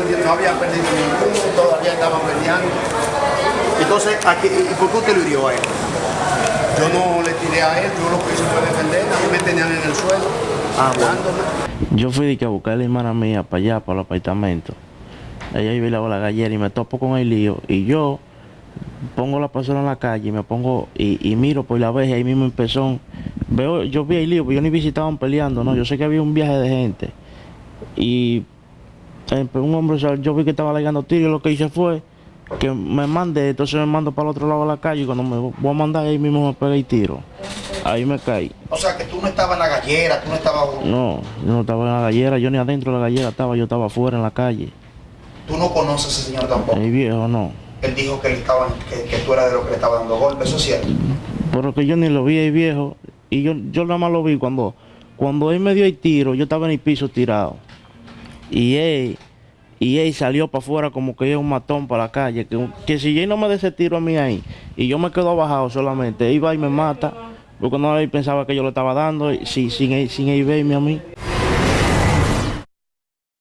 no había perdido ninguno, todavía estaban peleando. Entonces, aquí, ¿y por qué usted lo hirió a él? Yo no le tiré a él, yo lo que hice fue defender, a mí me tenían en el suelo, Ah, bueno. Yo fui de que a buscar a la hermana mía para allá, para el apartamento. Ella iba a ir a la gallera y me topo con el lío. Y yo pongo la persona en la calle y me pongo y, y miro por la vez y ahí mismo empezó. Veo, yo vi el lío, pero yo ni vi si estaban peleando, no. Yo sé que había un viaje de gente. Y eh, pues, un hombre, yo vi que estaba alegando tiro y lo que hice fue que me mandé, entonces me mando para el otro lado de la calle y cuando me voy a mandar ahí mismo me pegué el tiro. Ahí me caí. O sea, que tú no estabas en la gallera, tú no estabas... No, yo no estaba en la gallera, yo ni adentro de la gallera estaba, yo estaba afuera en la calle. Tú no conoces a ese señor tampoco. El viejo no. Él dijo que, él estaba, que, que tú eras de lo que le estaba dando golpes, ¿eso es cierto? Pero que yo ni lo vi el viejo. Y yo, yo nada más lo vi cuando, cuando él me dio el tiro, yo estaba en el piso tirado. Y él, y él salió para afuera como que es un matón para la calle. Que, que si él no me da ese tiro a mí ahí, y yo me quedo abajado solamente, va y me mata. Porque no pensaba que yo lo estaba dando, y- sin, sin él verme a mí.